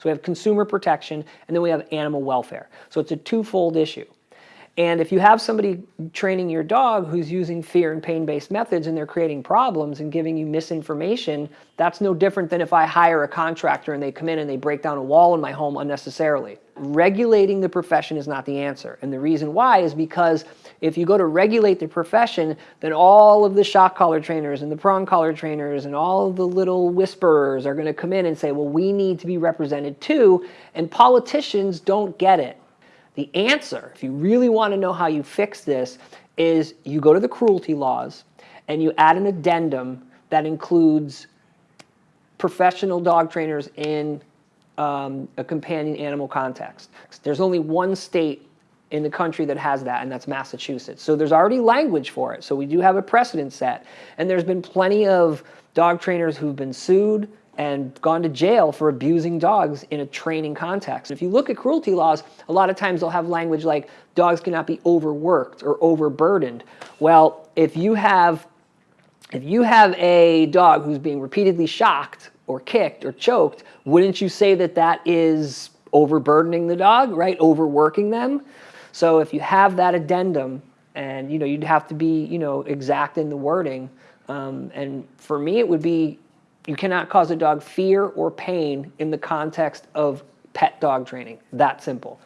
So we have consumer protection, and then we have animal welfare. So it's a twofold issue. And if you have somebody training your dog who's using fear and pain-based methods and they're creating problems and giving you misinformation, that's no different than if I hire a contractor and they come in and they break down a wall in my home unnecessarily. Regulating the profession is not the answer. And the reason why is because if you go to regulate the profession, then all of the shock collar trainers and the prong collar trainers and all of the little whisperers are going to come in and say, well, we need to be represented too. And politicians don't get it. The answer, if you really want to know how you fix this, is you go to the cruelty laws and you add an addendum that includes professional dog trainers in um, a companion animal context. There's only one state in the country that has that, and that's Massachusetts. So there's already language for it. So we do have a precedent set. And there's been plenty of dog trainers who've been sued, and gone to jail for abusing dogs in a training context. If you look at cruelty laws, a lot of times they'll have language like dogs cannot be overworked or overburdened. Well, if you have if you have a dog who's being repeatedly shocked or kicked or choked, wouldn't you say that that is overburdening the dog, right? Overworking them. So if you have that addendum and you know you'd have to be you know exact in the wording um, and for me it would be you cannot cause a dog fear or pain in the context of pet dog training. That simple.